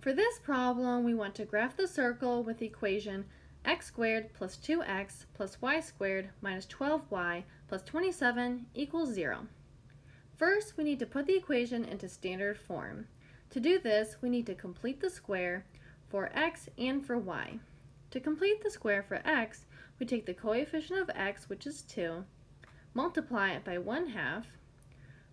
For this problem, we want to graph the circle with the equation x squared plus 2x plus y squared minus 12y plus 27 equals 0. First, we need to put the equation into standard form. To do this, we need to complete the square for x and for y. To complete the square for x, we take the coefficient of x, which is 2, multiply it by 1 half,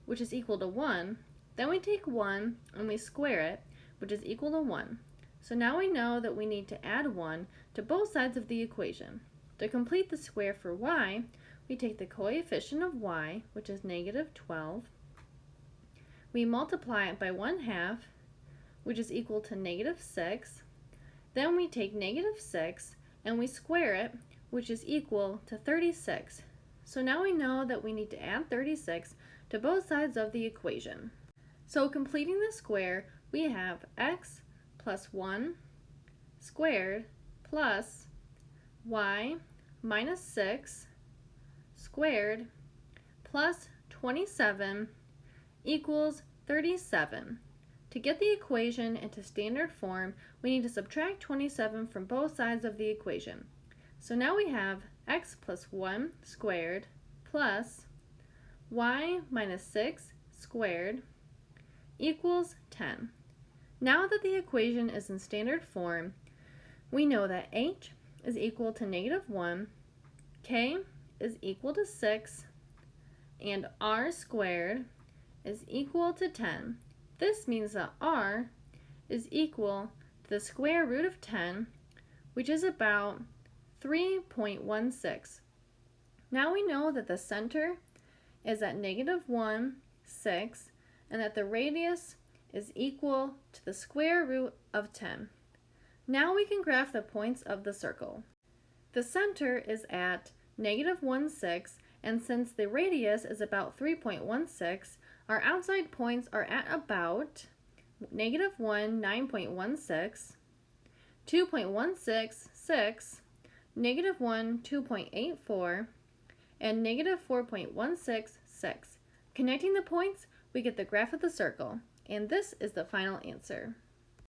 which is equal to 1, then we take 1 and we square it, which is equal to 1. So now we know that we need to add 1 to both sides of the equation. To complete the square for y, we take the coefficient of y, which is negative 12. We multiply it by 1 half, which is equal to negative 6. Then we take negative 6 and we square it, which is equal to 36. So now we know that we need to add 36 to both sides of the equation. So completing the square, we have x plus 1 squared plus y minus 6 squared plus 27 equals 37. To get the equation into standard form, we need to subtract 27 from both sides of the equation. So now we have x plus 1 squared plus y minus 6 squared equals 10. Now that the equation is in standard form, we know that h is equal to negative 1, k is equal to 6, and r squared is equal to 10. This means that r is equal to the square root of 10, which is about 3.16. Now we know that the center is at negative 1, 6, and that the radius is equal to the square root of 10. Now we can graph the points of the circle. The center is at negative 1, 6, and since the radius is about 3.16, our outside points are at about negative 1, 9.16, 2.166, negative 1, 2.84, and negative 4.166. Connecting the points, we get the graph of the circle, and this is the final answer.